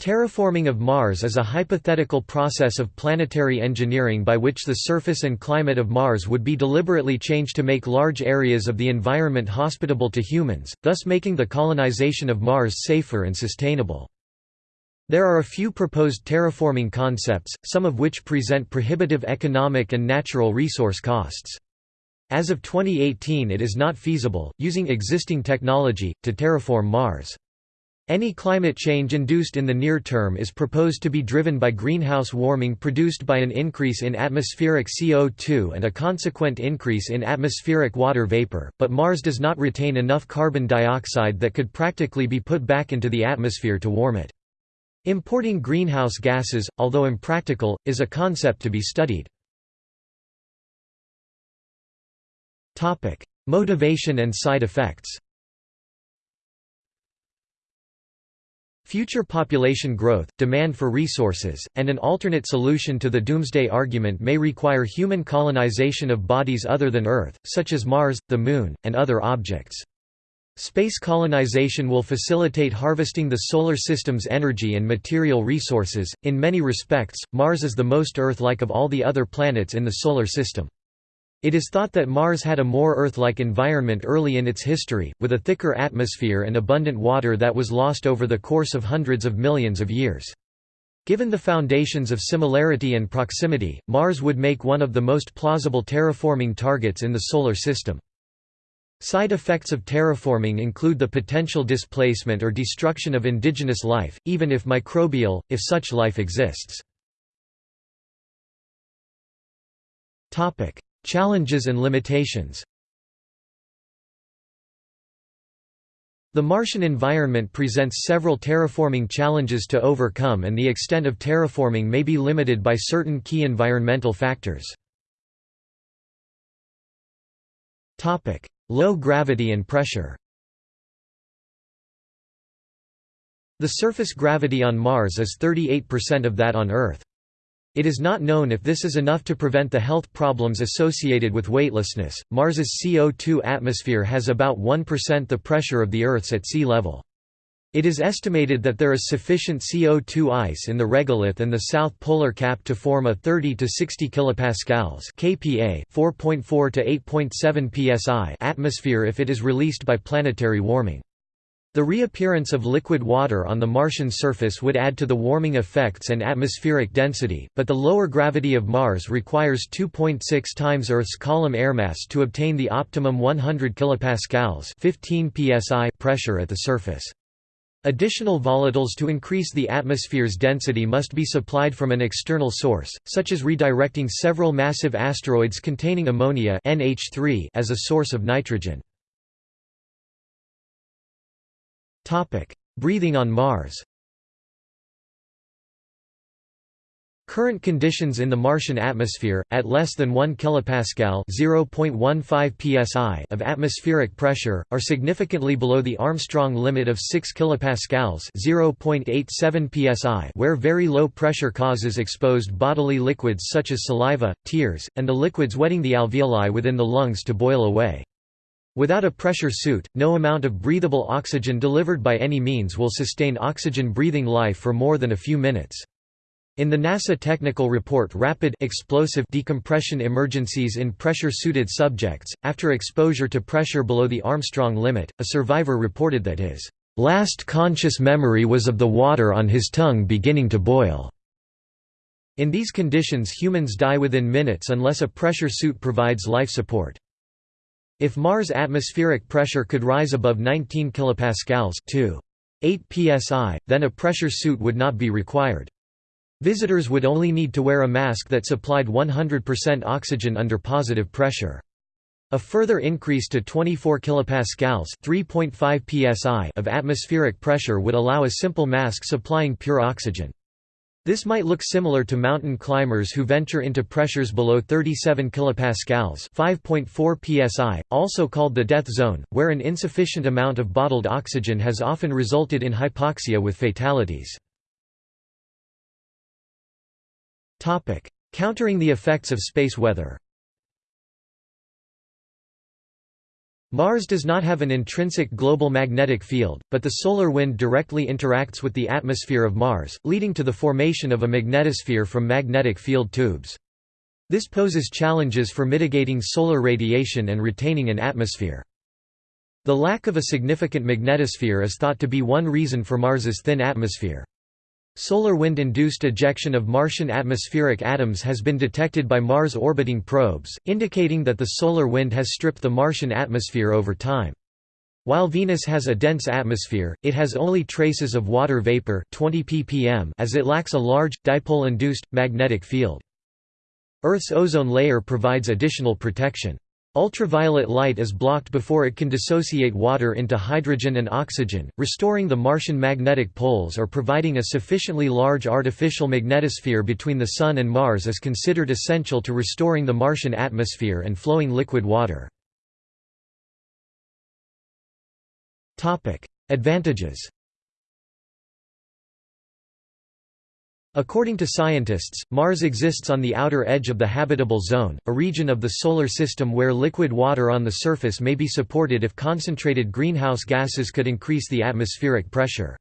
Terraforming of Mars is a hypothetical process of planetary engineering by which the surface and climate of Mars would be deliberately changed to make large areas of the environment hospitable to humans, thus making the colonization of Mars safer and sustainable. There are a few proposed terraforming concepts, some of which present prohibitive economic and natural resource costs. As of 2018 it is not feasible, using existing technology, to terraform Mars. Any climate change induced in the near term is proposed to be driven by greenhouse warming produced by an increase in atmospheric CO2 and a consequent increase in atmospheric water vapor, but Mars does not retain enough carbon dioxide that could practically be put back into the atmosphere to warm it. Importing greenhouse gases, although impractical, is a concept to be studied. Motivation and side effects Future population growth, demand for resources, and an alternate solution to the doomsday argument may require human colonization of bodies other than Earth, such as Mars, the Moon, and other objects. Space colonization will facilitate harvesting the Solar System's energy and material resources. In many respects, Mars is the most Earth like of all the other planets in the Solar System. It is thought that Mars had a more Earth-like environment early in its history, with a thicker atmosphere and abundant water that was lost over the course of hundreds of millions of years. Given the foundations of similarity and proximity, Mars would make one of the most plausible terraforming targets in the Solar System. Side effects of terraforming include the potential displacement or destruction of indigenous life, even if microbial, if such life exists. Challenges and limitations The Martian environment presents several terraforming challenges to overcome and the extent of terraforming may be limited by certain key environmental factors. Low gravity and pressure The surface gravity on Mars is 38% of that on Earth. It is not known if this is enough to prevent the health problems associated with weightlessness. Mars's CO2 atmosphere has about 1% the pressure of the Earth's at sea level. It is estimated that there is sufficient CO2 ice in the regolith and the south polar cap to form a 30 to 60 kilopascals (kPa) 4.4 to 8.7 psi atmosphere if it is released by planetary warming. The reappearance of liquid water on the Martian surface would add to the warming effects and atmospheric density, but the lower gravity of Mars requires 2.6 times Earth's column air mass to obtain the optimum 100 kilopascals 15 psi pressure at the surface. Additional volatiles to increase the atmosphere's density must be supplied from an external source, such as redirecting several massive asteroids containing ammonia NH3 as a source of nitrogen. Breathing on Mars Current conditions in the Martian atmosphere, at less than 1 kilopascal (0.15 psi) of atmospheric pressure, are significantly below the Armstrong limit of 6 kilopascals (0.87 psi), where very low pressure causes exposed bodily liquids such as saliva, tears, and the liquids wetting the alveoli within the lungs to boil away. Without a pressure suit, no amount of breathable oxygen delivered by any means will sustain oxygen-breathing life for more than a few minutes. In the NASA technical report Rapid explosive decompression emergencies in pressure-suited subjects, after exposure to pressure below the Armstrong limit, a survivor reported that his last conscious memory was of the water on his tongue beginning to boil. In these conditions humans die within minutes unless a pressure suit provides life support. If Mars' atmospheric pressure could rise above 19 kilopascals 2. 8 psi, then a pressure suit would not be required. Visitors would only need to wear a mask that supplied 100% oxygen under positive pressure. A further increase to 24 kilopascals (3.5 psi) of atmospheric pressure would allow a simple mask supplying pure oxygen. This might look similar to mountain climbers who venture into pressures below 37 kilopascals (5.4 psi), also called the death zone, where an insufficient amount of bottled oxygen has often resulted in hypoxia with fatalities. Topic: Countering the effects of space weather. Mars does not have an intrinsic global magnetic field, but the solar wind directly interacts with the atmosphere of Mars, leading to the formation of a magnetosphere from magnetic field tubes. This poses challenges for mitigating solar radiation and retaining an atmosphere. The lack of a significant magnetosphere is thought to be one reason for Mars's thin atmosphere. Solar wind-induced ejection of Martian atmospheric atoms has been detected by Mars-orbiting probes, indicating that the solar wind has stripped the Martian atmosphere over time. While Venus has a dense atmosphere, it has only traces of water vapor 20 ppm as it lacks a large, dipole-induced, magnetic field. Earth's ozone layer provides additional protection. Ultraviolet light is blocked before it can dissociate water into hydrogen and oxygen, restoring the Martian magnetic poles or providing a sufficiently large artificial magnetosphere between the Sun and Mars is considered essential to restoring the Martian atmosphere and flowing liquid water. Advantages According to scientists, Mars exists on the outer edge of the habitable zone, a region of the Solar System where liquid water on the surface may be supported if concentrated greenhouse gases could increase the atmospheric pressure.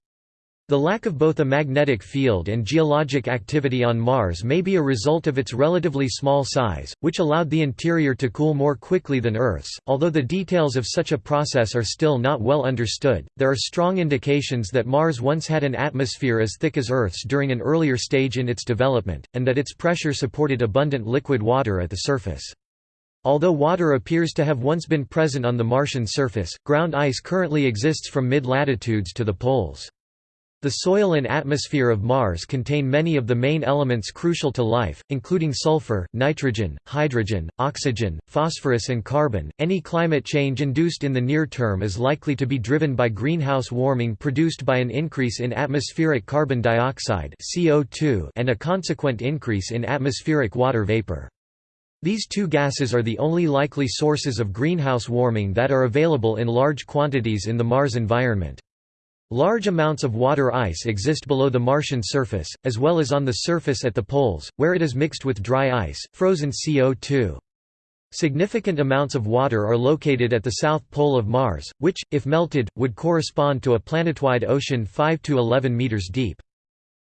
The lack of both a magnetic field and geologic activity on Mars may be a result of its relatively small size, which allowed the interior to cool more quickly than Earth's. Although the details of such a process are still not well understood, there are strong indications that Mars once had an atmosphere as thick as Earth's during an earlier stage in its development, and that its pressure supported abundant liquid water at the surface. Although water appears to have once been present on the Martian surface, ground ice currently exists from mid-latitudes to the poles. The soil and atmosphere of Mars contain many of the main elements crucial to life, including sulfur, nitrogen, hydrogen, oxygen, phosphorus, and carbon. Any climate change induced in the near term is likely to be driven by greenhouse warming produced by an increase in atmospheric carbon dioxide (CO2) and a consequent increase in atmospheric water vapor. These two gases are the only likely sources of greenhouse warming that are available in large quantities in the Mars environment. Large amounts of water ice exist below the Martian surface, as well as on the surface at the poles, where it is mixed with dry ice, frozen CO2. Significant amounts of water are located at the south pole of Mars, which, if melted, would correspond to a planetoid ocean 5 to 11 meters deep.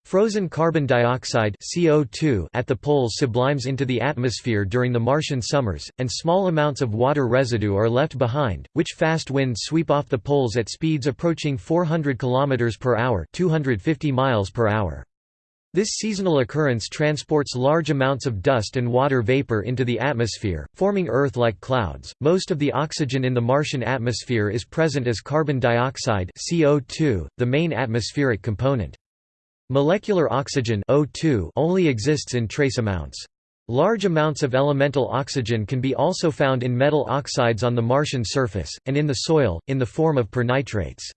Frozen carbon dioxide CO2 at the poles sublimes into the atmosphere during the Martian summers, and small amounts of water residue are left behind, which fast winds sweep off the poles at speeds approaching 400 km per hour, 250 miles per hour. This seasonal occurrence transports large amounts of dust and water vapor into the atmosphere, forming Earth-like clouds. Most of the oxygen in the Martian atmosphere is present as carbon dioxide (CO2), the main atmospheric component. Molecular oxygen O2 only exists in trace amounts. Large amounts of elemental oxygen can be also found in metal oxides on the Martian surface, and in the soil, in the form of pernitrates.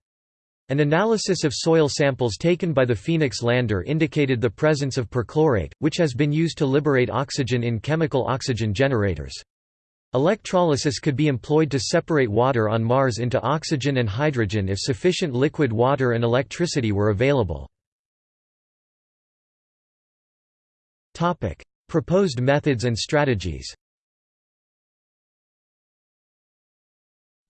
An analysis of soil samples taken by the Phoenix lander indicated the presence of perchlorate, which has been used to liberate oxygen in chemical oxygen generators. Electrolysis could be employed to separate water on Mars into oxygen and hydrogen if sufficient liquid water and electricity were available. Topic: Proposed methods and strategies.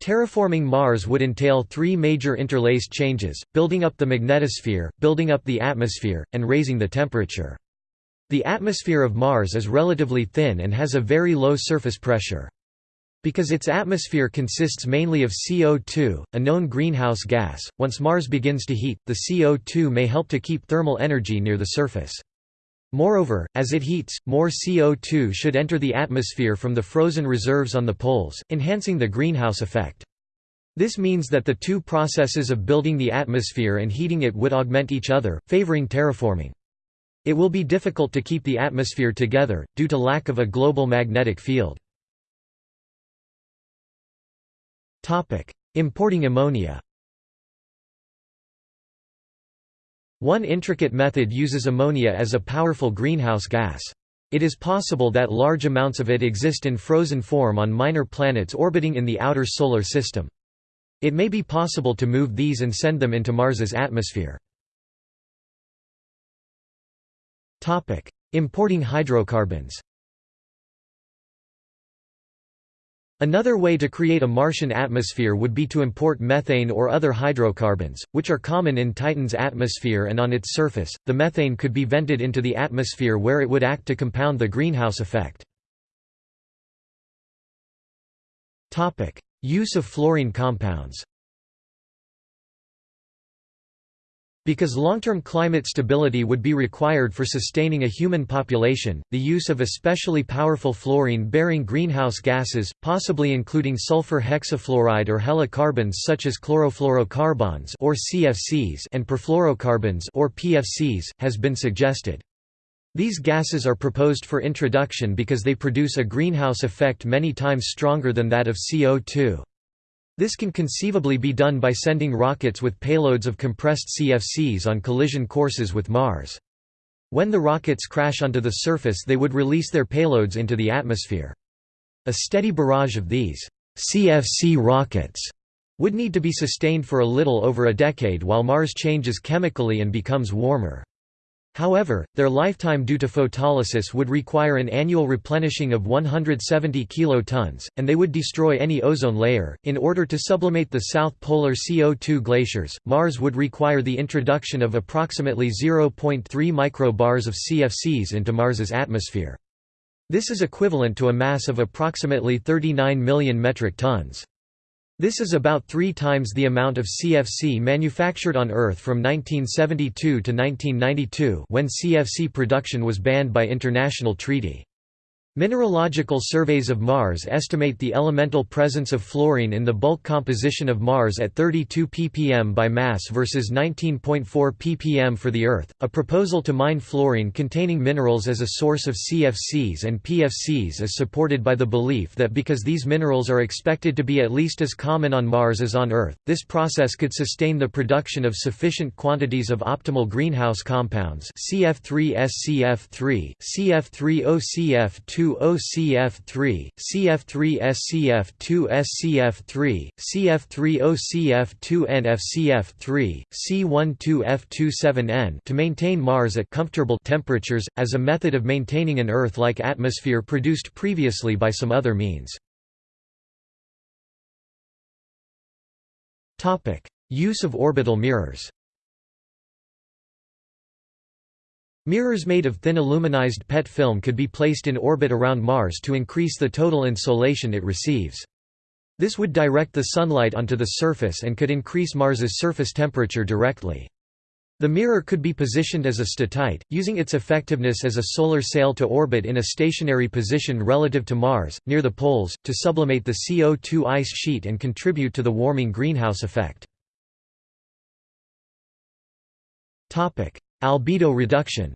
Terraforming Mars would entail three major interlaced changes, building up the magnetosphere, building up the atmosphere, and raising the temperature. The atmosphere of Mars is relatively thin and has a very low surface pressure. Because its atmosphere consists mainly of CO2, a known greenhouse gas, once Mars begins to heat, the CO2 may help to keep thermal energy near the surface. Moreover, as it heats, more CO2 should enter the atmosphere from the frozen reserves on the poles, enhancing the greenhouse effect. This means that the two processes of building the atmosphere and heating it would augment each other, favoring terraforming. It will be difficult to keep the atmosphere together, due to lack of a global magnetic field. Importing ammonia One intricate method uses ammonia as a powerful greenhouse gas. It is possible that large amounts of it exist in frozen form on minor planets orbiting in the outer Solar System. It may be possible to move these and send them into Mars's atmosphere. Importing hydrocarbons Another way to create a Martian atmosphere would be to import methane or other hydrocarbons, which are common in Titan's atmosphere and on its surface. The methane could be vented into the atmosphere where it would act to compound the greenhouse effect. Use of fluorine compounds. Because long-term climate stability would be required for sustaining a human population, the use of especially powerful fluorine-bearing greenhouse gases, possibly including sulfur hexafluoride or halocarbons such as chlorofluorocarbons or CFCs and perfluorocarbons or PFCs, has been suggested. These gases are proposed for introduction because they produce a greenhouse effect many times stronger than that of CO2. This can conceivably be done by sending rockets with payloads of compressed CFCs on collision courses with Mars. When the rockets crash onto the surface they would release their payloads into the atmosphere. A steady barrage of these CFC rockets would need to be sustained for a little over a decade while Mars changes chemically and becomes warmer. However, their lifetime due to photolysis would require an annual replenishing of 170 kilotons, and they would destroy any ozone layer. In order to sublimate the south polar CO2 glaciers, Mars would require the introduction of approximately 0.3 microbars of CFCs into Mars's atmosphere. This is equivalent to a mass of approximately 39 million metric tons. This is about three times the amount of CFC manufactured on Earth from 1972 to 1992 when CFC production was banned by international treaty. Mineralogical surveys of Mars estimate the elemental presence of fluorine in the bulk composition of Mars at 32 ppm by mass versus 19.4 ppm for the Earth. A proposal to mine fluorine containing minerals as a source of CFCs and PFCs is supported by the belief that because these minerals are expected to be at least as common on Mars as on Earth, this process could sustain the production of sufficient quantities of optimal greenhouse compounds CF3SCF3, CF3OCF2 2OCF3, CF3SCF2SCF3, CF3OCF2NFCF3, C12F27N to maintain Mars at comfortable temperatures, as a method of maintaining an Earth-like atmosphere produced previously by some other means. Use of orbital mirrors Mirrors made of thin aluminized PET film could be placed in orbit around Mars to increase the total insolation it receives. This would direct the sunlight onto the surface and could increase Mars's surface temperature directly. The mirror could be positioned as a statite, using its effectiveness as a solar sail to orbit in a stationary position relative to Mars, near the poles, to sublimate the CO2 ice sheet and contribute to the warming greenhouse effect. Albedo reduction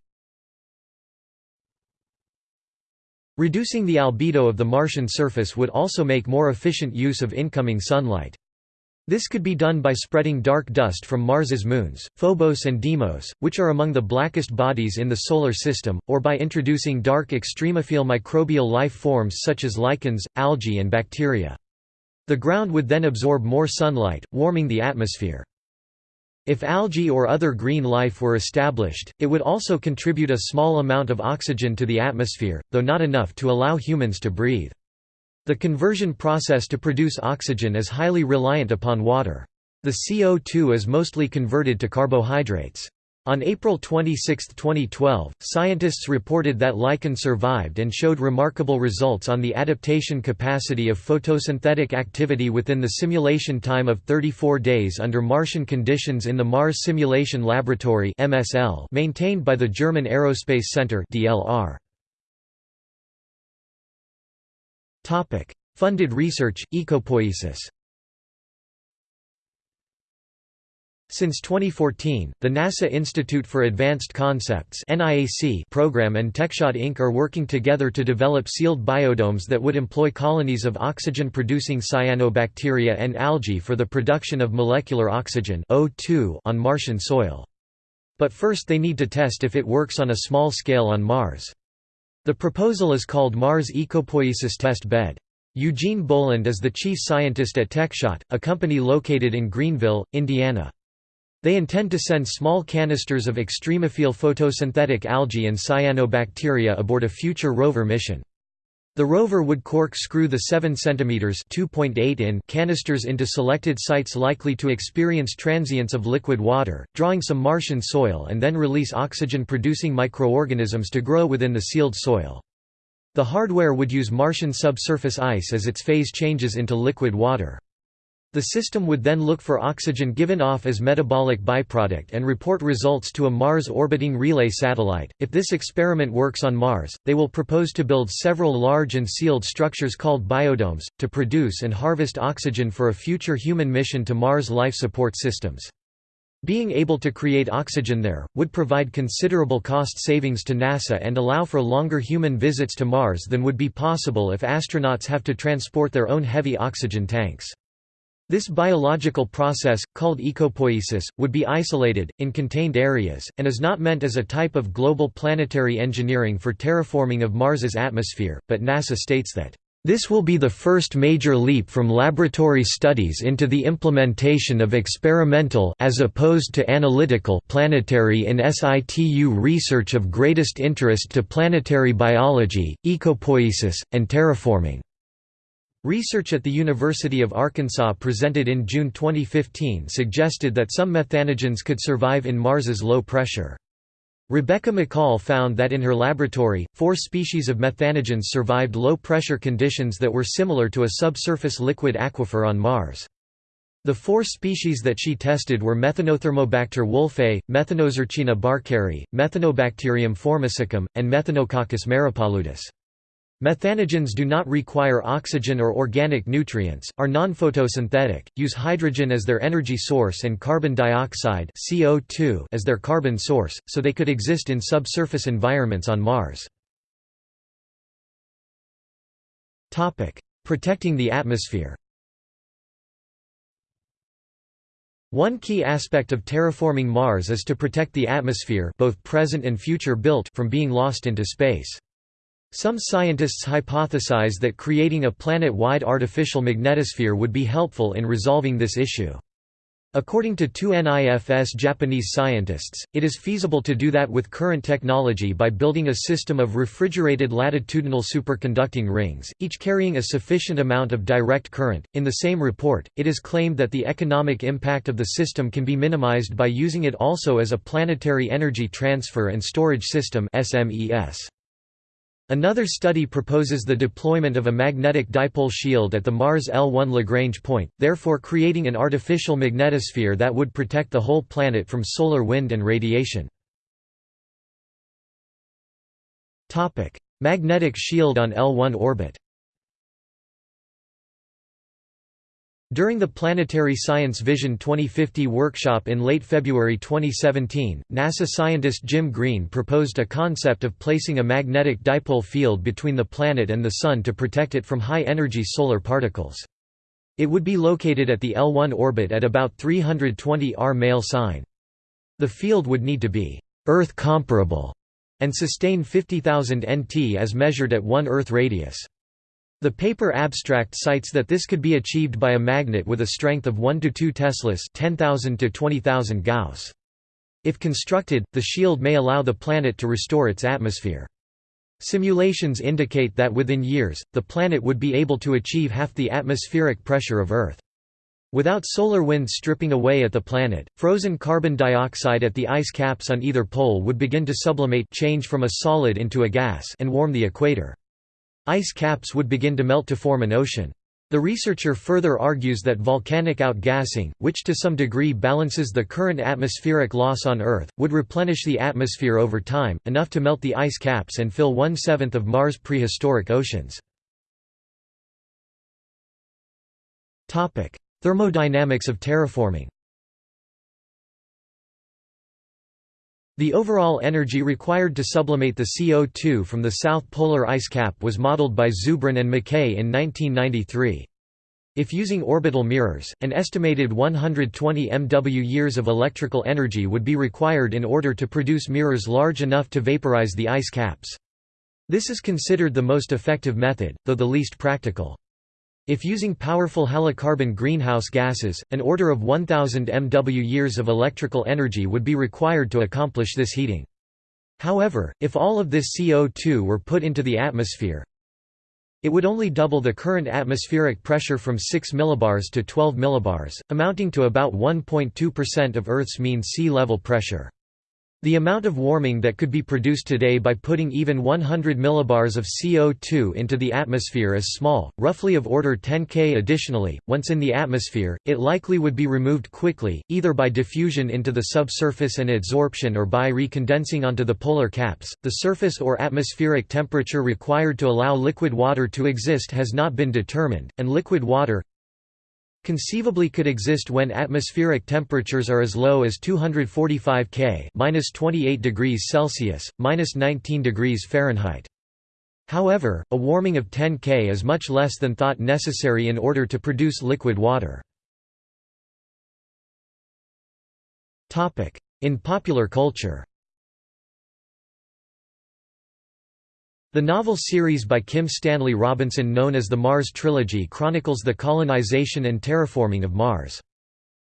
Reducing the albedo of the Martian surface would also make more efficient use of incoming sunlight. This could be done by spreading dark dust from Mars's moons, Phobos and Deimos, which are among the blackest bodies in the Solar System, or by introducing dark extremophile microbial life forms such as lichens, algae and bacteria. The ground would then absorb more sunlight, warming the atmosphere. If algae or other green life were established, it would also contribute a small amount of oxygen to the atmosphere, though not enough to allow humans to breathe. The conversion process to produce oxygen is highly reliant upon water. The CO2 is mostly converted to carbohydrates. On April 26, 2012, scientists reported that lichen survived and showed remarkable results on the adaptation capacity of photosynthetic activity within the simulation time of 34 days under Martian conditions in the Mars Simulation Laboratory (MSL) maintained by the German Aerospace Center (DLR). Topic: Funded research, ecopoiesis Since 2014, the NASA Institute for Advanced Concepts program and TechShot Inc. are working together to develop sealed biodomes that would employ colonies of oxygen-producing cyanobacteria and algae for the production of molecular oxygen on Martian soil. But first they need to test if it works on a small scale on Mars. The proposal is called Mars Ecopoiesis Test Bed. Eugene Boland is the chief scientist at TechShot, a company located in Greenville, Indiana. They intend to send small canisters of extremophile photosynthetic algae and cyanobacteria aboard a future rover mission. The rover would corkscrew the 7 cm (2.8 in) canisters into selected sites likely to experience transients of liquid water, drawing some Martian soil and then release oxygen-producing microorganisms to grow within the sealed soil. The hardware would use Martian subsurface ice as its phase changes into liquid water. The system would then look for oxygen given off as metabolic byproduct and report results to a Mars orbiting relay satellite. If this experiment works on Mars, they will propose to build several large and sealed structures called biodomes, to produce and harvest oxygen for a future human mission to Mars life support systems. Being able to create oxygen there, would provide considerable cost savings to NASA and allow for longer human visits to Mars than would be possible if astronauts have to transport their own heavy oxygen tanks. This biological process, called ecopoiesis, would be isolated, in contained areas, and is not meant as a type of global planetary engineering for terraforming of Mars's atmosphere, but NASA states that, "...this will be the first major leap from laboratory studies into the implementation of experimental as opposed to analytical planetary in situ research of greatest interest to planetary biology, ecopoiesis, and terraforming." Research at the University of Arkansas presented in June 2015 suggested that some methanogens could survive in Mars's low pressure. Rebecca Mickol found that in her laboratory, four species of methanogens survived low-pressure conditions that were similar to a subsurface liquid aquifer on Mars. The four species that she tested were Methanothermobacter wolfei, Methanosarcina barkeri, Methanobacterium formicicum, and Methanococcus maripaludis. Methanogens do not require oxygen or organic nutrients, are non-photosynthetic, use hydrogen as their energy source and carbon dioxide CO2 as their carbon source, so they could exist in subsurface environments on Mars. Protecting the atmosphere One key aspect of terraforming Mars is to protect the atmosphere both present and future built from being lost into space. Some scientists hypothesize that creating a planet-wide artificial magnetosphere would be helpful in resolving this issue. According to two NIFS Japanese scientists, it is feasible to do that with current technology by building a system of refrigerated latitudinal superconducting rings, each carrying a sufficient amount of direct current. In the same report, it is claimed that the economic impact of the system can be minimized by using it also as a planetary energy transfer and storage system (SMES). Another study proposes the deployment of a magnetic dipole shield at the Mars L1 Lagrange point, therefore creating an artificial magnetosphere that would protect the whole planet from solar wind and radiation. Magnetic shield on L1 orbit During the Planetary Science Vision 2050 workshop in late February 2017, NASA scientist Jim Green proposed a concept of placing a magnetic dipole field between the planet and the Sun to protect it from high-energy solar particles. It would be located at the L1 orbit at about 320 R male sign. The field would need to be Earth comparable and sustain 50,000 Nt as measured at 1 Earth radius. The paper abstract cites that this could be achieved by a magnet with a strength of 1 to 2 teslas 10,000 to 20,000 Gauss. If constructed, the shield may allow the planet to restore its atmosphere. Simulations indicate that within years, the planet would be able to achieve half the atmospheric pressure of Earth. Without solar wind stripping away at the planet, frozen carbon dioxide at the ice caps on either pole would begin to sublimate change from a solid into a gas and warm the equator. Ice caps would begin to melt to form an ocean. The researcher further argues that volcanic outgassing, which to some degree balances the current atmospheric loss on Earth, would replenish the atmosphere over time, enough to melt the ice caps and fill one-seventh of Mars' prehistoric oceans. Thermodynamics of terraforming The overall energy required to sublimate the CO2 from the south polar ice cap was modeled by Zubrin and McKay in 1993. If using orbital mirrors, an estimated 120 MW years of electrical energy would be required in order to produce mirrors large enough to vaporize the ice caps. This is considered the most effective method, though the least practical. If using powerful halocarbon greenhouse gases, an order of 1000 MW years of electrical energy would be required to accomplish this heating. However, if all of this CO2 were put into the atmosphere, It would only double the current atmospheric pressure from 6 millibars to 12 millibars, amounting to about 1.2% of Earth's mean sea level pressure. The amount of warming that could be produced today by putting even 100 millibars of CO2 into the atmosphere is small, roughly of order 10 K. Additionally, once in the atmosphere, it likely would be removed quickly, either by diffusion into the subsurface and adsorption or by recondensing onto the polar caps. The surface or atmospheric temperature required to allow liquid water to exist has not been determined, and liquid water, conceivably could exist when atmospheric temperatures are as low as 245 K (-28 degrees Celsius, -19 degrees Fahrenheit). However, a warming of 10 K is much less than thought necessary in order to produce liquid water. Topic: In popular culture. The novel series by Kim Stanley Robinson known as the Mars Trilogy chronicles the colonization and terraforming of Mars.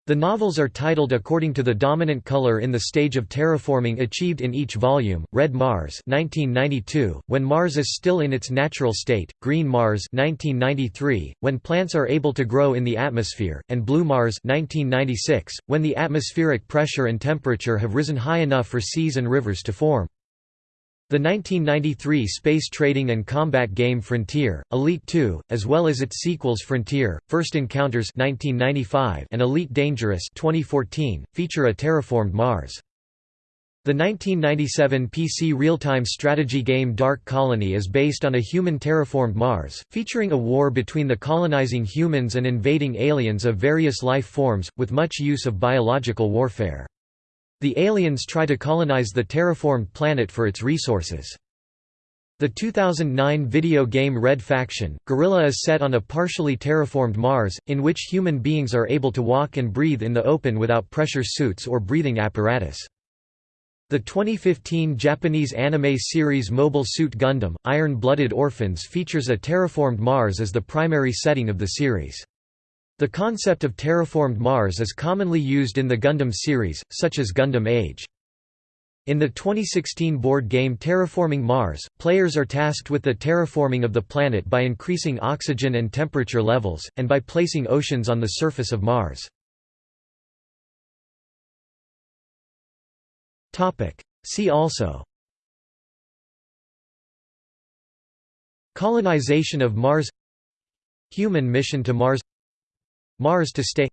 The novels are titled according to the dominant color in the stage of terraforming achieved in each volume, Red Mars 1992, when Mars is still in its natural state, Green Mars 1993, when plants are able to grow in the atmosphere, and Blue Mars 1996, when the atmospheric pressure and temperature have risen high enough for seas and rivers to form. The 1993 space trading and combat game Frontier, Elite 2, as well as its sequels Frontier, First Encounters 1995 and Elite Dangerous 2014, feature a terraformed Mars. The 1997 PC real-time strategy game Dark Colony is based on a human terraformed Mars, featuring a war between the colonizing humans and invading aliens of various life forms, with much use of biological warfare. The aliens try to colonize the terraformed planet for its resources. The 2009 video game Red Faction, Guerrilla is set on a partially terraformed Mars, in which human beings are able to walk and breathe in the open without pressure suits or breathing apparatus. The 2015 Japanese anime series Mobile Suit Gundam, Iron-Blooded Orphans features a terraformed Mars as the primary setting of the series. The concept of terraformed Mars is commonly used in the Gundam series, such as Gundam Age. In the 2016 board game Terraforming Mars, players are tasked with the terraforming of the planet by increasing oxygen and temperature levels, and by placing oceans on the surface of Mars. See also Colonization of Mars Human mission to Mars Mars to stay.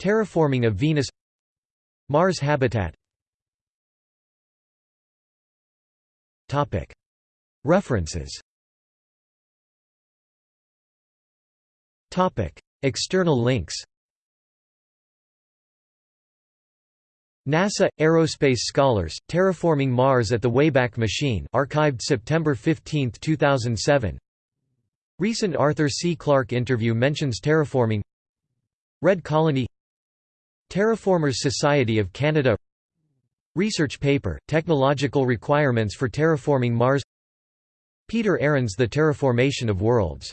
Terraforming of Venus. Mars habitat. References. External links. NASA – Aerospace Scholars, Terraforming Mars at the Wayback Machine archived September 15, 2007 Recent Arthur C. Clarke interview mentions terraforming Red Colony Terraformers Society of Canada Research paper, Technological Requirements for Terraforming Mars Peter Ahrens The Terraformation of Worlds